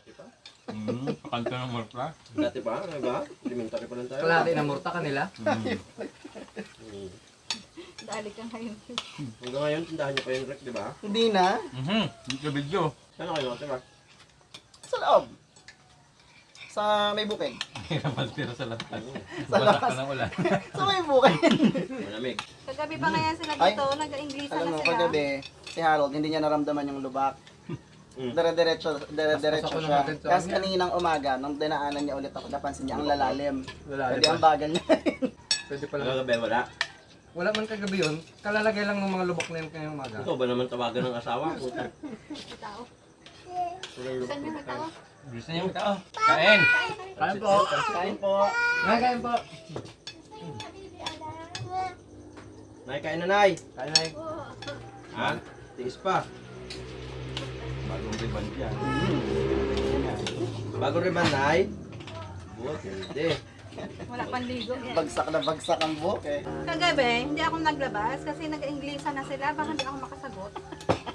Dati pa? Hmm, kanta ng Marta. Dati pa? Ano ba? Elementary pa lang tayo. Kalahati ng murta kanila. Hmm. Hmm. Dali ka ngayon. Hanggang ngayon, tindahan niyo pa yung rec, di ba? Hindi na. Mhm, video video. Saan kayo nakatira? Sa loob. Sa may bukid. Hirap tira sa labas. Sa Basa labas. ka ng ulan. Sa may bukid. Malamig. Kagabi pa ngayon sila dito, nag-English Alam na mo, sila. kagabi, si Harold, hindi niya naramdaman yung lubak. Mm. Dire-diretso, dire-diretso siya. Tapos kaninang umaga, nung dinaanan niya ulit ako, napansin niya ang lalalim. Lalalim Pwede ang bagal niya. Pwede pala. Kagabi, wala. Wala man kagabi yun. Kalalagay lang ng mga lubok na yun kayong umaga. Ikaw ba naman tawagan ng asawa? Puta. Tao. Tuloy yung- Saan yung tao? Gusto niyo tao? Kain! Kain po. Kain po. Nakain po. Nay, kain na, Nay. Kain na Ha? Tiis pa. Bagong ribbon dyan. Bagong riban, Nay. Buot, hindi. Wala pang ligo. Bagsak na bagsak ang buhok eh. Kagabi, hindi ako naglabas kasi nag-English na sila. Baka hindi ako makasagot.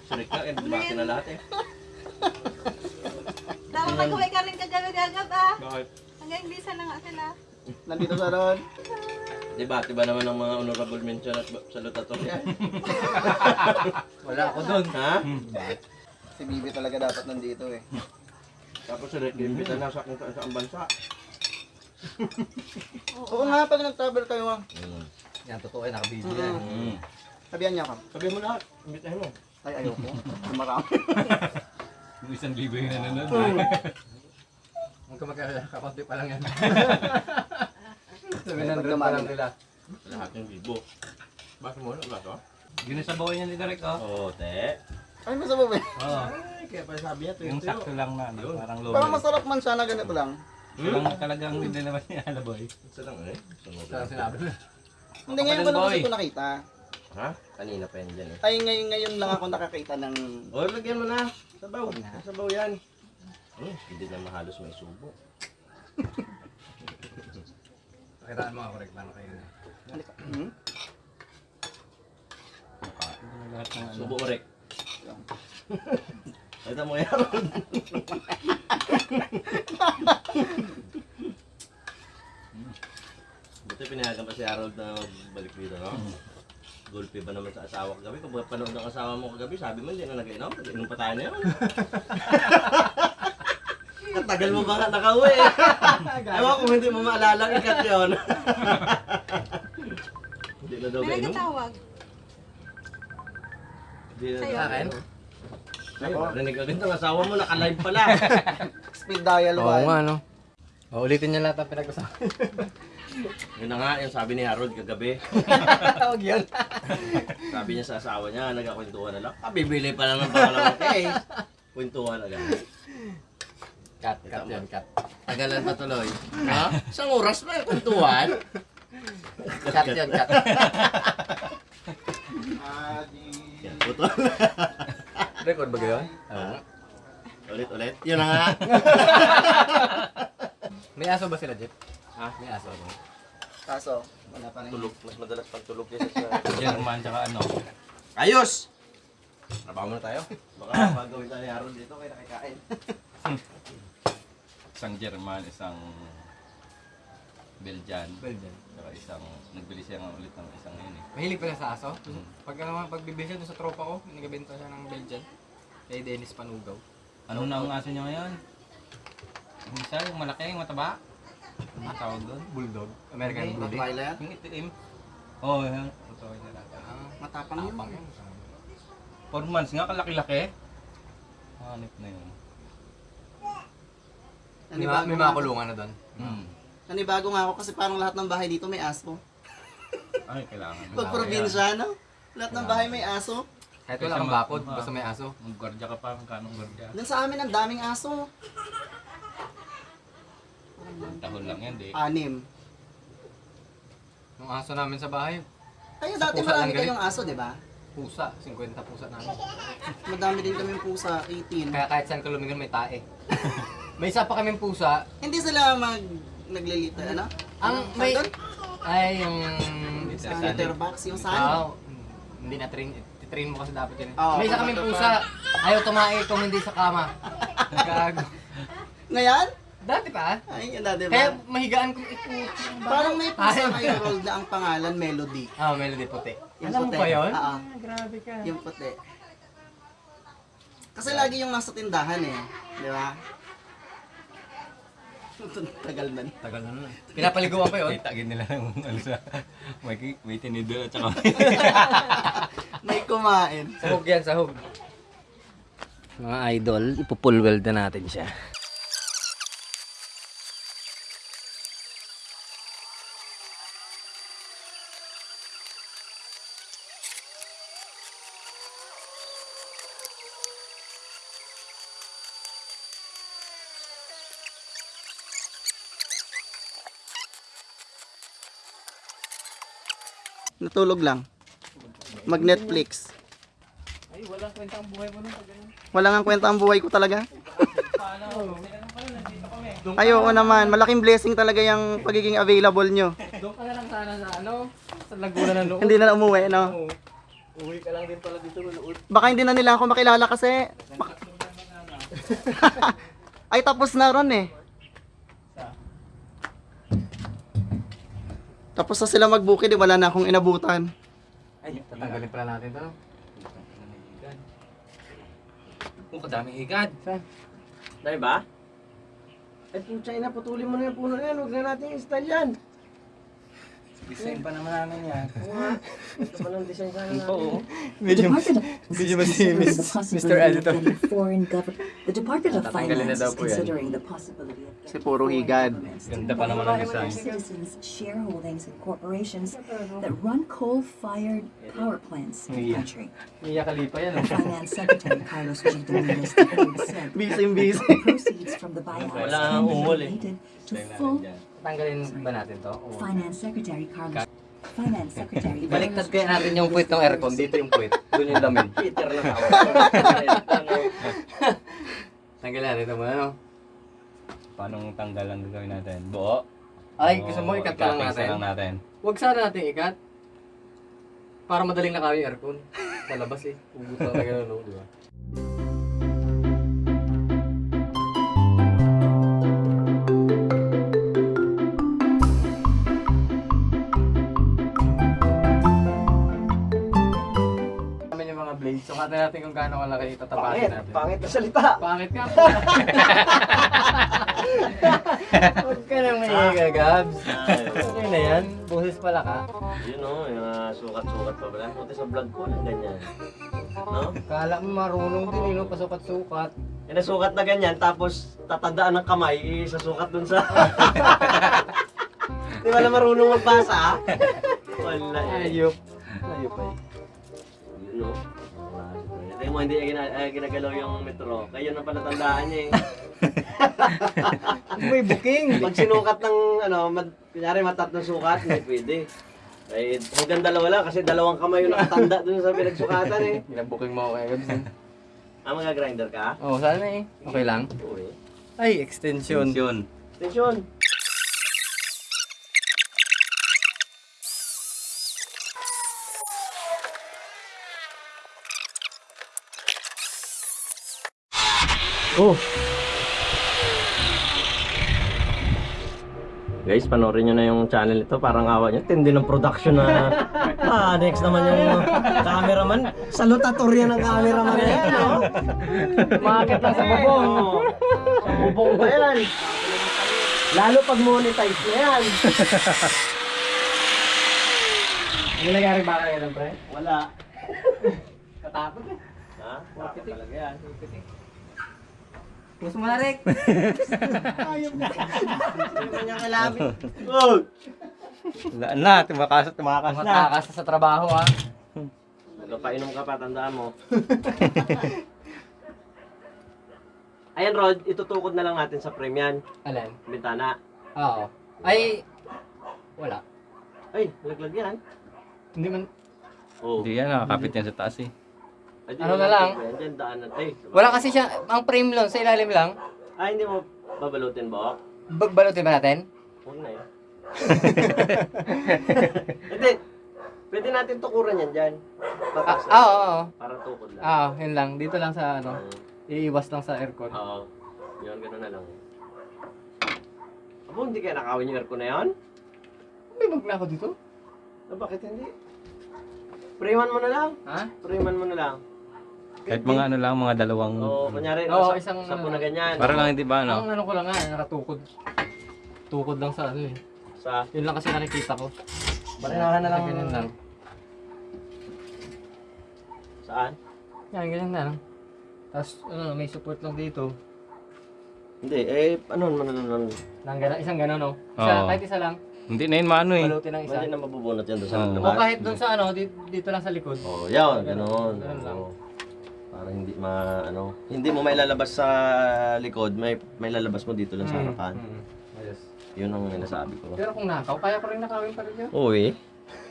Sulit ka, eh, bumati na lahat eh. Dapat mag-uwi ka rin kagabi-gagab ah. Bakit? Nag-English na nga sila. Nandito sa ron. Debate ba naman ng mga honorable mention at salutatorian? Wala ako doon. ha? Si Bibi talaga dapat nandito eh. Tapos sulit yung imbita na sa kung saan bansa. Oo nga, pag nag-travel kayo ah. Yan, totoo eh. Nakabidyo yan. Hmm. Sabihan niya ka. Sabihin mo lahat, imbitahin mo. Ay, ayoko. Marami. Yung isang libo yung nanonood. Huwag ka magkakala. Kakunti pa lang yan. Pag 700 pa lang nila. Lahat yung libo. Bakit mo na ba ito? Ginasabawan niya ni Derek oh. Oo, te. Ay, masama ba? Oo. Ay, kaya pa sabi niya, tuyo Yung sakto lang na, ano, parang lobo. Parang masarap man siya na ganito lang. Talagang, talagang hindi naman niya alaboy. Isa lang eh. Saan sinabi mo? Hindi ngayon ko lang kasi ito nakita. Ha? Kanina pa yan dyan eh. Ay, ngayon, ngayon lang ako nakakita ng... O, lagyan mo na. Sabaw. Huwag na. Sabaw yan. Hmm, hindi na mahalos may subo. Pakitaan mo ako. Paano kayo na? Halika. Hmm? Na lahat ng ano. Subo mo, Rick. Yan. Ito mo yan. Buti pinayagan pa si Harold na balik dito, no? Gulpi ba naman sa asawa kagabi? Kung panood ng asawa mo kagabi, sabi mo hindi na nag-inom. Nag-inom pa tayo na yun. Katagal mo ba nga nakauwi? Ewan kung hindi mo maalala, ikat yun. Hindi na daw May kainom. Sa'yo. akin? Ay, narinig agad ng asawa mo, naka-live pala. Speed dial Oo nga, no? O, ulitin niya lahat ang pinag-usapan. Yun na nga, yung sabi ni Harold kagabi. Tawag yun. Sabi niya sa asawa niya, nagkakwentuhan na lang. Ah, bibili pa lang ng pangalawang case. Kwentuhan agad. Cut, cut yan, cut. Tagalan pa tuloy. Ha? Isang oras na yung kwentuhan. Cut yan, cut. Yan, putol. Record ba gayon? Ha? Ulit, ulit. Yun na nga. May aso ba sila, Jeff? Ha? May aso. Kaso, wala pa rin. Tulog. Mas madalas pang tulog kaysa sa... German tsaka ano. Ayos! Trabaho muna tayo. Baka magawin tayo ni Harold dito kaya nakikain. Isang German, isang Belgian. Belgian. Tsaka isang, nagbili siya nga ulit ng isang yun eh. Mahilig pala sa aso. Pag naman pagbibili siya doon sa tropa ko, nagabenta siya ng Belgian. Kay Dennis Panugaw. Ano na ang aso niya ngayon? Yung isa, yung malaki, yung mataba. Ano tawag doon? Bulldog. American Ay, Bulldog. Twilight. Yung itim. Oo, oh, yan. Ang tawag nila. Ah, Matapang yun. tapang yun. Four months nga, kalaki-laki. Hanip na yun. May, Nanibago ma- may mga kulungan na doon. Hmm. Nanibago nga ako kasi parang lahat ng bahay dito may aso. Ay, kailangan. Pag probinsya, no? Lahat ng bahay may aso. Kahit wala kang bakod, basta may aso. Mag-gwardiya ka pa, magkano gwardiya? Doon sa amin ang daming aso. Tahon lang yan, di. Anim. Yung aso namin sa bahay, Kayo Sa dati pusa marami kayong aso, di ba? pusa. 50 pusa namin. Madami din kaming pusa, 18. Kaya kahit saan ka lumingon, may tae. may isa pa kaming pusa. Hindi sila mag naglilita, ano? Ang Ano? may... Ay, yung... Litter box, yung saan? Ah, hindi na train. Titrain mo kasi dapat yun. Oo, may isa kaming pusa. Ayaw tumae kung hindi sa kama. Gago. Ngayon? Dati pa. Ay, yun na, di Kaya ba? mahigaan ko ito. Parang may pusa Ay. kayo, Rold, na ang pangalan, Melody. Ah, melody puti. Yung Alam mo puti. ba yun? Oo. Ah, grabe ka. Yung puti. Kasi lagi yung nasa tindahan eh. Di ba? Tagal na. Tagal na nun. Pinapaliguan ko yun. Kitagin nila yung ano sa... May, may tinidor at saka... May kumain. Sahog yan, sahog. Mga idol, ipupull weld na natin siya. Natulog lang. Mag-Netflix. Ay, walang kwenta ang buhay mo nun pag ganun. Wala nga kwenta ang buhay ko talaga. Ay, oo naman. Malaking blessing talaga yung pagiging available nyo. Doon ka na lang sana sa ano, sa Laguna ng Loob. Hindi na umuwi, no? Oo. Uwi ka lang din pala dito Loob. Baka hindi na nila ako makilala kasi... Bak- Ay, tapos na ron eh. Tapos na sila mag-booking, di wala na akong inabutan. Ay, tatanggalin pala natin to. Oh, kadaming higad. Saan? Dahil ba? Ay, putya ina, putulin mo na yung puno na yan. Huwag na natin i-style yan. Design pa naman namin yan. Ito pa ng design sana natin. Oo. The Medyo, Department of medyo ba si Mr. possibility Editor? The Department of Finance is considering the possibility of Kasi puro higad. Ganda pa naman ang design. Citizens' shareholdings in corporations that run coal-fired power plants in the country. Mia Khalifa yan. oh. Finance Secretary Carlos G. Dominguez said busy. the proceeds from the buyouts Wala can be ungol eh. donated to full Tanggalin ba natin to? Oo. Finance Secretary Carlos Finance Secretary Baliktad Carlos kaya natin yung puwit ng aircon. Dito yung puwit. Doon yung lamin. Peter na tao. Tanggalin natin ito muna, no? Paano tanggalan gagawin natin? Buo? Ay, gusto mo ikat ka lang natin? na lang natin. Huwag sana natin ikat. Para madaling nakawin yung aircon. Sa labas eh. Ugot na talaga ng loob, di ba? Blades. Sukatan natin kung gaano kalaki itatapakin natin. Pangit na salita. Pangit ka po. Huwag ka nang mahiga, Gabs. Okay na yan. Boses pala ka. Yun o, yung ah, sukat-sukat pa pala. Buti sa vlog ko lang ganyan. No? Kala mo marunong din, eh, no? Pasukat-sukat. Yung nasukat na ganyan, tapos tatandaan ng kamay, isasukat dun sa... Di wala marunong magbasa, ah. Wala eh. Ayop. Ayop ay. Mo, hindi niya gina- eh, ginagalaw yung metro. Kaya yun ang palatandaan niya eh. May booking. Pag sinukat ng, ano, mad, kunyari matatlong sukat, hindi pwede. Eh, hanggang dalawa lang kasi dalawang kamay yung nakatanda dun sa pinagsukatan eh. Ginabooking mo ako kaya, Gabs. eh. Ah, mga grinder ka? Oo, oh, sana eh. Okay lang. Eh. Ay, extension. Yun. Attention! Oh. Guys, panoorin nyo na yung channel ito. Parang awa nyo. Tindi ng production na... ah, next naman yung cameraman. Salutatorya ng cameraman na yan, no? Umakit lang sa bubong. Sa bubong pa yan. Lalo pag monetize na yan. Ano nangyari ba kayo pre? Wala. Katakot eh. Ha? Wala talaga yan. Gusto mo na, Rick? Hindi mo niya kailangan. Oh! Wala na, tumakas at tumakas na. Matakas sa trabaho, ah. Nagpapainom ka pa, tandaan mo. Ayan, Rod, itutukod na lang natin sa frame yan. Alin? Bintana. Oo. Ay, wala. Ay, laglag yan. Hindi man, Oh. Hindi yan, nakakapit yan sa taas eh. Ay, Ano na lang? Yan, dyan, daanan. Ay, wala kasi siya, ang frame lang, sa ilalim lang. Ah, hindi mo babalutin ba? Bagbalutin ba natin? Huwag na yun. Hindi. Pwede natin tukuran yan dyan. Ah, Patas, ah, oo, oo. Para tukod lang. Ah, yun lang. Dito lang sa ano, iiwas lang sa aircon. Oo. Yun, gano'n na lang. Abo, hindi kaya nakawin yung aircon na yan? May bag na ako dito. Ah, bakit hindi? Preman mo na lang. Ha? Preman mo na lang. Kahit mga ano lang, mga dalawang... Oo, kunyari, Oo, sa, isang sa ano na ganyan. Para lang hindi ba, ano? Ang ano ko lang nga, nakatukod. Tukod lang sa ano eh. Sa, Yun lang kasi nakikita ko. Barinahan na lang. Ganyan lang. saan? Yan, ganyan na lang. Tapos, ano, may support lang dito. Hindi, eh, ano naman ano naman. Nang gana, isang gano'n, no? Isa, Oo. kahit isa lang. Hindi na yun maano eh. Balutin ng isa. Hindi na mabubunot yan doon sa Oo. O naman. kahit doon sa ano, dito, dito lang sa likod. Oh, yan, ganoon. Ganun lang. Oo. Hindi ma ano, hindi mo mailalabas sa likod, may may lalabas mo dito lang sa harapan. Mm, Yes. Yun ang sinasabi ko. Pero kung nakaw, kaya ko rin nakawin pa rin yun. Uy.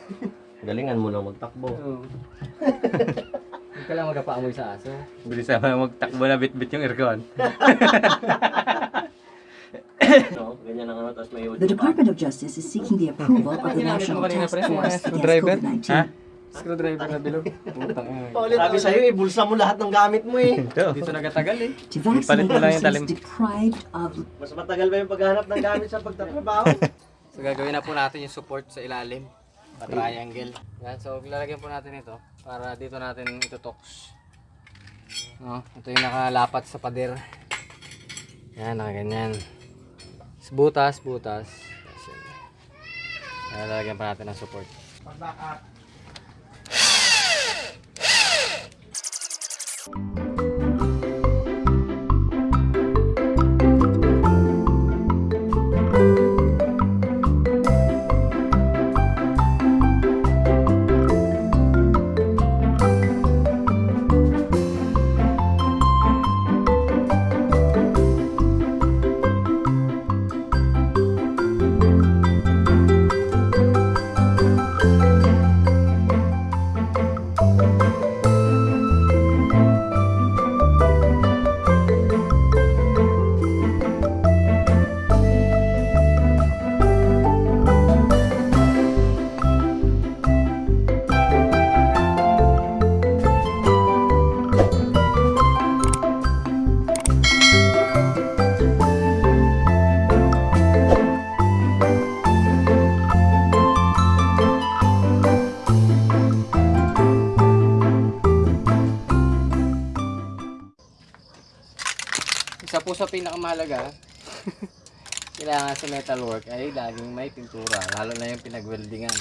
Galingan mo lang magtakbo. Oo. Hindi ka lang magpaamoy sa aso. Bilis naman magtakbo na bit-bit yung aircon. no? Ganyan ang ano, tapos may The Department of Justice is seeking the approval of the National Task Force against COVID-19 Ha? Screwdriver na bilog. Putang ina. Sabi sa'yo, eh, bulsa mo lahat ng gamit mo eh. Ito. Dito nagatagal eh. vaccinate mo lang yung talim. Mas matagal ba yung paghahanap ng gamit sa pagtatrabaho? So gagawin na po natin yung support sa ilalim. Pa triangle. Yan, so lalagyan po natin ito para dito natin itutoks. No, ito yung nakalapat sa pader. Yan, nakaganyan. Butas, butas. Lalagyan pa natin ng support. you Isa po sa pinakamahalaga, kailangan sa metalwork ay laging may pintura, lalo na yung pinag-weldingan.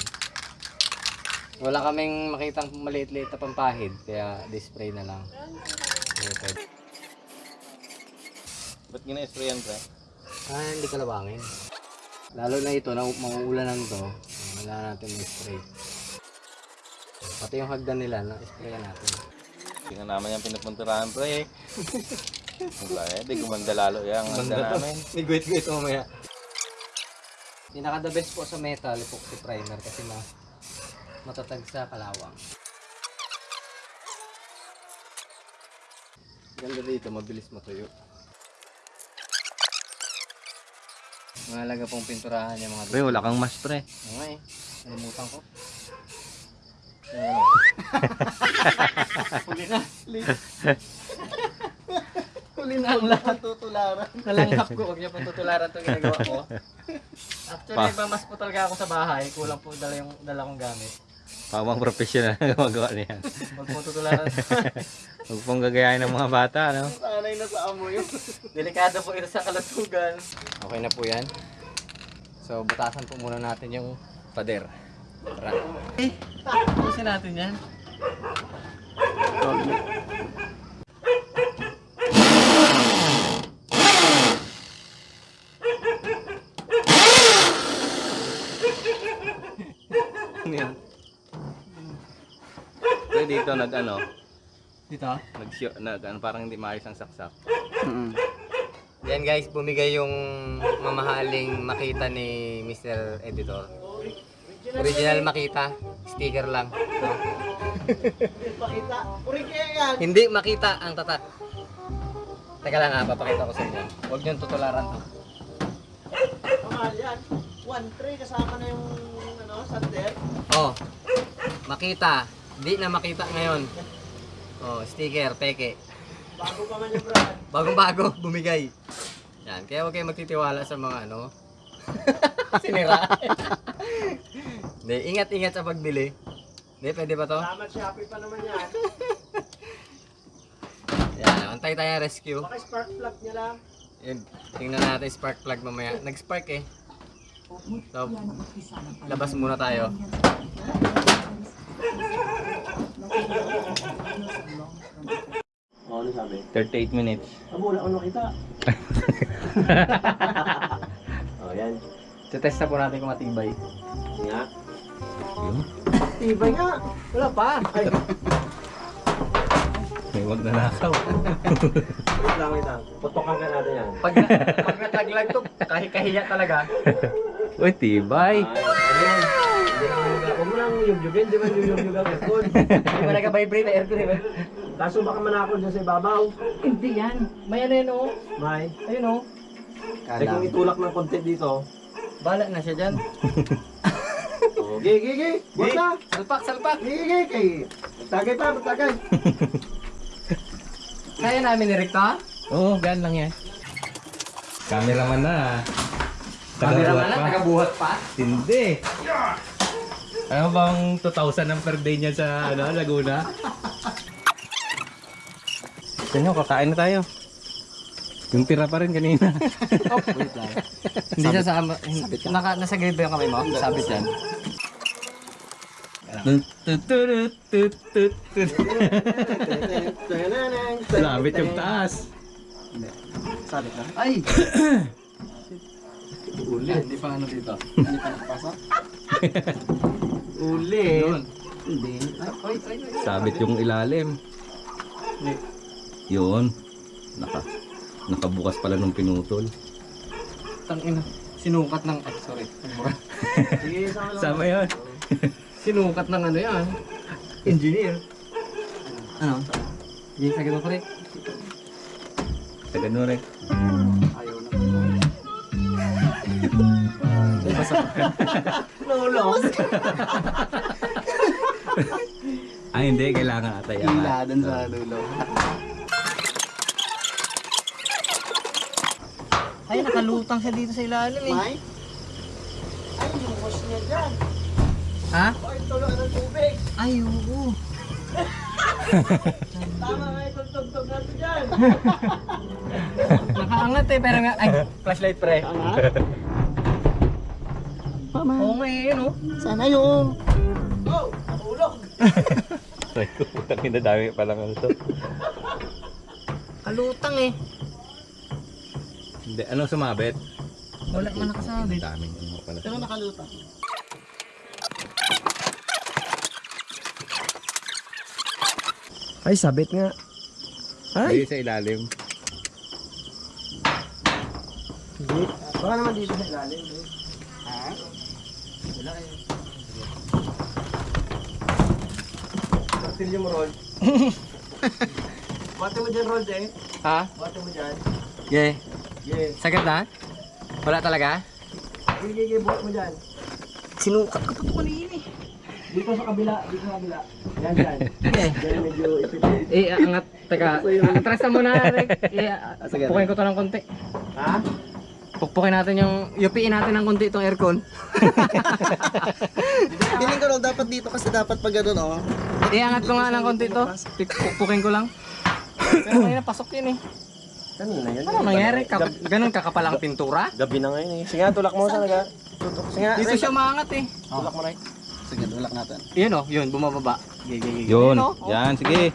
Wala kaming makitang maliit-liit na pampahid, kaya display na lang. Method. Ba't gina-sprayan pre? Ah, hindi kalawangin. Lalo na ito, na mauulanan to, wala natin may-spray. Pati yung hagdan nila, na-sprayan natin. Tingnan naman yung pinupunturahan pre. Wala eh, di gumanda lalo yung handa namin. May guwit-guwit mamaya. Pinaka the best po sa metal, epoxy primer kasi ma matatag sa kalawang. Ganda dito, mabilis matuyo. Mahalaga pong pinturahan yung mga Pre, wala kang mas pre. Oo nga eh, nalimutan ko. Huli na. Huli na ang lahat. Tutularan. Nalanghap ko, huwag niyo pong tutularan itong ginagawa ko. Actually, Pa. iba mas po talaga ako sa bahay. Kulang po dala yung dala kong gamit. Pamang professional na gumagawa niyan. Huwag po tutularan. Huwag pong gagayahin ng mga bata, no? Sanay na sa amoy yun. Delikado po ito sa kalatugan. Okay na po yan. So, butasan po muna natin yung pader. Tara. Eh, busin natin yan. Yan? Pre, dito nag ano, Dito? nag, nag ano, parang hindi maayos ang saksak. Yan guys, bumigay yung mamahaling makita ni Mr. Editor. Original makita, sticker lang. No? Pakita. Yan. Hindi makita ang tatak. Teka lang ha, papakita ko sa inyo. Huwag niyong tutularan to. Kamahal yan. 1-3 kasama na yung sander. Oh, makita. Di na makita ngayon. Oh, sticker, peke. Bago pa man yung brand. Bagong bago, bumigay. Yan, kaya huwag kayong magtitiwala sa mga ano, Sinira. Hindi, ingat-ingat sa pagbili. Hindi, pwede ba to? Salamat Shopee pa naman yan. Yan, antay tayo rescue. Baka spark plug niya lang. Yun, tingnan natin spark plug mamaya. Nag-spark eh. So, labas muna tayo. Ano sabi? 38 minutes. Abo, wala ko nakita. oh, yan. Test na po natin kung matibay. Nga. Yun. Tibay nga. Wala pa. Ay, May wag na nakaw. wait lang, wait lang. Putokan ka natin yan. Pag, pag naglaglag to, kahit kahiya talaga. Uy, tibay. Huwag mo lang yug-yugin, di ba yug-yug ang aircon? Hindi ba nag-vibrate na aircon eh? Kaso baka manakol dyan sa ibabaw. Hindi yan. May ano yun oh. May. Ayun oh. Eh kung itulak ng konti dito. Bala na siya dyan. Oh, gi, gi, gi. Buwan na. Salpak, salpak. Gi, gi, gi. Kay. Tagay pa, tagay. Kaya namin ni Ricta. Oo, oh, gan lang yan. Cameraman na. Cameraman na, tagabuhat pa. Hindi. Ano bang 2,000 ang per day niya sa ano, Laguna? Gusto nyo, kakain na tayo. Yung tira pa rin kanina. Hindi siya sa Naka, nasa grade ba yung kamay mo? Sabit yan. Labit yung taas. Sabit na? Ay! Uli. Hindi pa ano dito. Hindi pa nakapasok. Uli. Yun. Hindi. Ay, ay, ay, ay. Sabit yung ilalim. Yun. Naka, nakabukas pala nung pinutol. Tangina. Sinukat ng... Ay, sorry. Sama yun. Sinukat ng ano yan. Engineer. Ano? Hindi, sa ganun ko rin. Sa ganun rin. Lolo. Ah, hindi. Kailangan ata yan. dun sa dulo. Ay, nakalutang siya dito sa ilalim eh. May? Ay, yung wash niya dyan. Ha? Ay, tulog ng tubig. Ay, oo. Tama nga itong tugtog natin dyan. Nakaangat eh, pero nga, ay, flashlight pre. Mama. Oo nga eh, yun oh. Sana yung... Oh, nahulog. Ay, putang ina dami palang ano to. Kalutang eh. Hindi, anong sumabit? Wala man nakasabi. Daming ano pala. Pero nakalutang. Ay, sabit nga. Ay! sa ilalim. Hindi. Baka naman dito sa ilalim. eh. Martilyo mo, Rod. Bate mo dyan, Rod, eh. Ha? Bate mo dyan. Yeah. Yeah. Sagad na? Wala talaga? Sige, sige, buhat mo dyan. Sinukat ka pa ito kanina eh. Dito sa kabila, dito sa kabila. Yan, dyan. Eh, Dyan medyo ipit-ipit. eh, angat. Teka, atras na muna. Rick. Eh, sige. pukpukin ko to ng konti. Ha? Pukpukin natin yung, yupiin natin ng konti itong aircon. Feeling ko dapat dito kasi dapat pag gano'n oh. Iangat ko nga ng konti to. Pik- Pukpukin ko lang. Pero ngayon pasok yun eh. Kanina yun. Ano nangyari? Kaka ganun kakapalang pintura? Gabi na ngayon eh. Sige nga, tulak mo sa naga. Tutok. Sige nga, Dito Ray. siya maangat eh. Tulak mo, Ray. Sige, dulak natin. Yun oh, yun, bumababa. Gigi, gigi. Yun. oh. Yan, sige.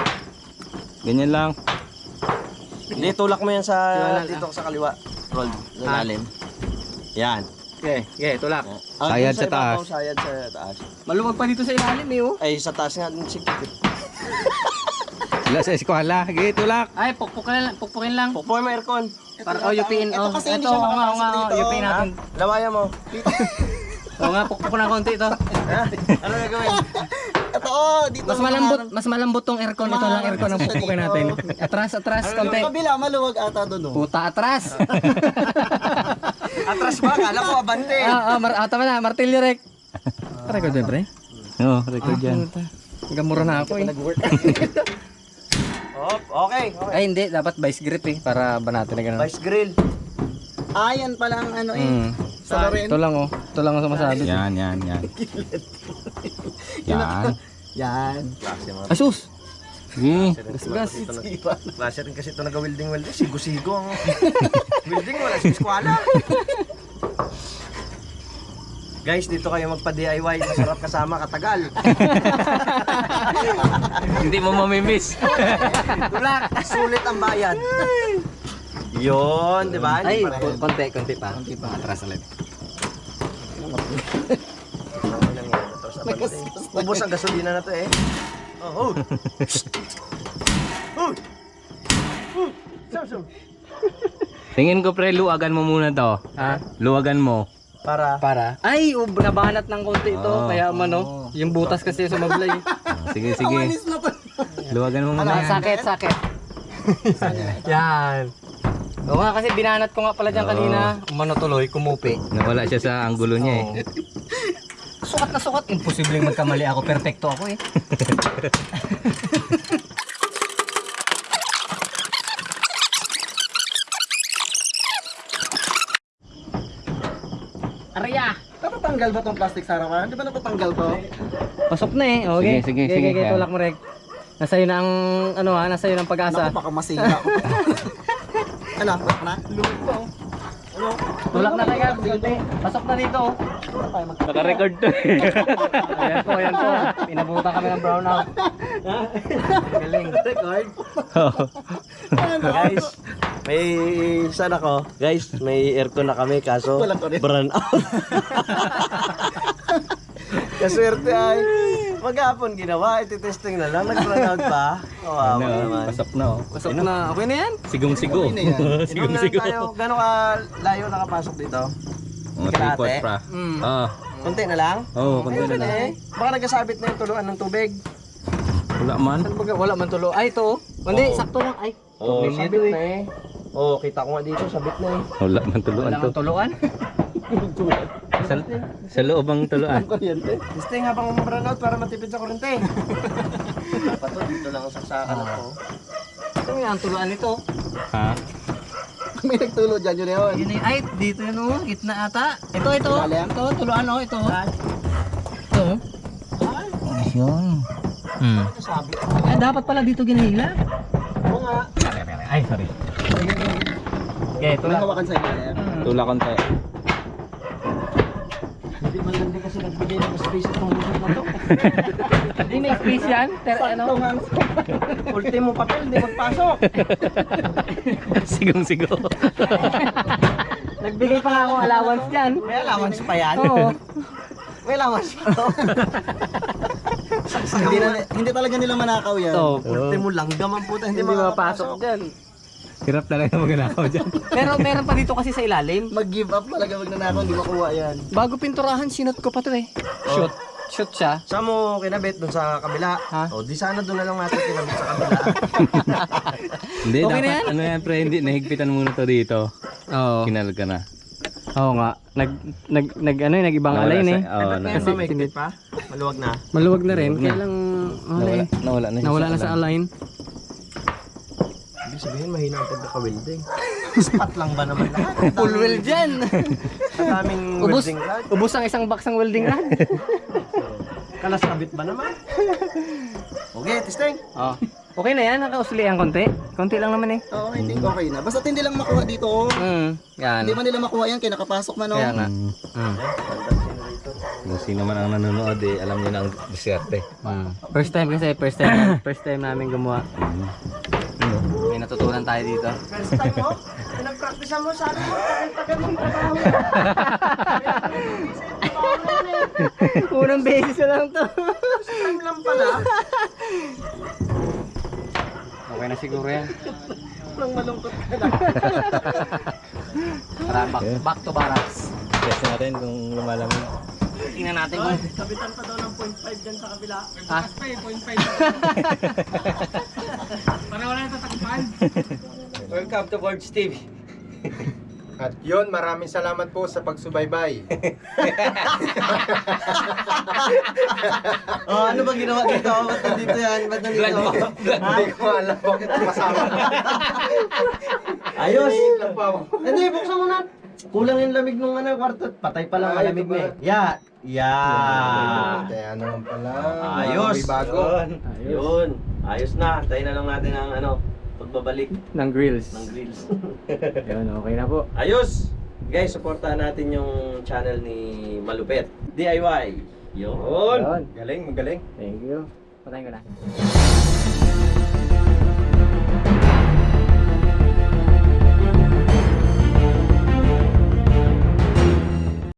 Ganyan lang. Hindi, tulak mo yan sa Siwala dito sa kaliwa. Roll. Sa Ah. ilalim. Yan. Okay, okay, tulak. Ah, Sayad sa taas. ibabaw, Sayad sa taas. Maluwag pa dito sa ilalim eh oh. Ay, sa taas nga din si Wala sa eskwala. Sige, tulak. Ay, pukpukin lang, pukpukin lang. Pukpukin mo aircon. Para oh, yupiin. Ito Oh, kasi hindi ito, siya oo nga, oo nga, makapasok oh, dito. yupiin natin. Lawayan mo. Oo nga, pukpuk ng konti ito. Ha? Ano gagawin? Ito oh, dito. Mas malambot, mas malambot tong aircon. Ito lang aircon ang pukpukin natin. Atras, atras, konti. Yung kabila, maluwag ata doon oh. Puta, atras. Atras ba? Kala ko abante. Ah, ah, mar ah, tama na, martilyo rek. Record ba, pre? Oo, record yan. Gamura na ako eh. Oh, okay. okay. Ay, hindi. Dapat vice grip eh. Para banatan na gano'n. Vice grill. Ah, yan palang ano eh. Mm. Sa rin. Ito lang oh. Ito lang ang sumasabi. Yan, yan, yan. Yan. Yan. Asus! Sige. Gasgas. Klase rin kasi ito nag-welding-welding. Sigo-sigo ang welding. Wala sa eskwala. Guys, dito kayo magpa-DIY. Masarap kasama katagal. Hindi mo mamimiss. Tulak! Sulit ang bayad. Yun, di ba? Ay, konti, konti pa. Konti pa. Atras ulit. Ubos ang gasolina na to eh. Oh, oh. oh. Oh. Sum. Tingin ko pre, luwagan mo muna to. Ha? Luwagan mo. Para Para. Ay, ub, nabanat ng konti ito. Oh. Kaya mano, yung butas kasi sumablay. Ah, Sige, sige. Luwagan mo muna Ano, sakit, sakit. Yan. Oo nga kasi binanat ko nga pala dyan kanina. Umano tuloy, kumupi. Nawala siya sa anggulo niya eh. Sukat na sukat. Imposibleng magkamali ako. Perfecto ako eh. Arya! Natatanggal ba tong plastic sa harapan? Di ba natatanggal to? Pasok na eh. Okay. Sige, sige, sige. Okay, tulak mo Rek. Nasa iyo na ang ano ha, nasa iyo ng pag-asa. Naku, baka masira ko. ano? Na? Luto. Ano? Tulak na tayo. konti. Pasok na dito. oh. Naka-record to eh. Ayan po, ayan po. Pinabutan kami ng brownout. Galing. Record? guys, may saan ako? Guys, may aircon na kami kaso burn out. Kaswerte ay maghapon ginawa, iti-testing na lang, nag-burn out pa. Kawawa Ano, naman. pasok na oh. Pasok na. Okay na yan. Sigong-sigo. Sigong-sigo. tayo. Gano'ng ka layo nakapasok dito? Mga Kalahati? tripod pa. Mm. Ah, Konti na lang? oo, kung Ayun na lang. eh. Baka nagkasabit na yung tuluan ng tubig. Wala man. Wala man tulo. Ay, ito. oh. Hindi, sakto lang. Ay. Problem sabit na eh. Oo, kita ko nga dito, sabit na eh. Wala man tuluan Wala to. man tuluan. Sa, sa loob ang tuluan. Testing habang umabran out para matipid sa kurente. Dapat to, dito lang ang saksakan ako. Ito nga ang tuluan nito. Ha? May nagtulo dyan, yun yun. Yun. Ay, dito yun oh. Gitna ata. Ito, ito. Ilalim? Ito, tuluan oh. Ito. Ito. Ayun. Hmm. Ay, dapat pala dito ginihila. Oo nga. Ay, sorry. Okay, May hawakan sa ilalim. Tula konti. Hindi man lang din kasi nagbigay ng space itong lusot na to. Hindi may space yan. Pero ano? Ultimo papel, hindi magpasok. Sigong-sigo. Nagbigay pa nga ako allowance dyan. May allowance pa yan. Oo. May allowance pa to. hindi, na, hindi talaga nila manakaw yan. Ito. Ultimo langgam ang puta, hindi, Hindi mapapasok dyan. Hirap talaga magnakaw dyan. Pero meron pa dito kasi sa ilalim. Mag-give up talaga magnanakaw, hindi makuha yan. Bago pinturahan, sinot ko pa to eh. Shoot. Shoot siya. Saan mo kinabit dun sa kabila? Ha? O di sana doon na lang natin kinabit sa kabila. Hindi, Okay na dapat yan? ano yan pre, hindi, nahigpitan muna to dito. Oo. Kinal ka na. Oo nga. Nag, nag, nag, ano eh, nag-ibang Nawala alay sa- eh. Oo, na, ngayon ba may higpit pa? Maluwag na. Maluwag na rin. Na. Kaya lang, ano nawala, eh. nawala na siya Nawala na sa align. Ibig sabihin, mahina ang pagkaka-welding. Spot lang ba naman lahat? Full weld dyan. Ang daming Ubus, welding rod. ubus ang isang box ng welding rod. Kalas kabit ba naman? Okay, testing. oh. Okay na yan, nakausli ang konti. Konti lang naman eh. Oo, I think okay na. Basta hindi lang makuha dito. oh. Mm, yan. Hindi man nila makuha yan, kaya nakapasok man. Oh. Kaya nga. Mm. Mm. Kung sino man ang nanonood eh, alam niyo na ang diskarte. Mm. First time kasi, first time, first time namin gumawa. Natutunan tayo dito. First time mo? Pinag-practice mo, sabi mo, tagal-tagal trabaho. Unang beses na lang to. Time lang pala. Okay na siguro yan. Nang malungkot ka na. Tara, back, back to barracks. Test natin kung lumalamig. Tingnan natin kung... Kapitan pa daw ng 0.5 dyan sa kabila. Ha? Welcome to Board Steve. At yun, maraming salamat po sa pagsubaybay. Oh, ano ba ginawa dito? Ba't nandito yan? Ba't nandito? Hindi ko alam bakit masama. Ayos! Hindi, buksan mo na. Kulang yung lamig nung ano, kwarto. Patay pa lang Ah, malamig ito na eh. Yeah. Yeah. Kaya naman pala. Ayos. May bago. Yun. Yun. Ayos na. Tayo na lang natin ang ano, pagbabalik Ng grills. ng grills. Yun, okay na po. Ayos! Guys, supportahan natin yung channel ni Malupet. DIY. Yun. Yun. Galing, magaling. Thank you. Patayin ko na.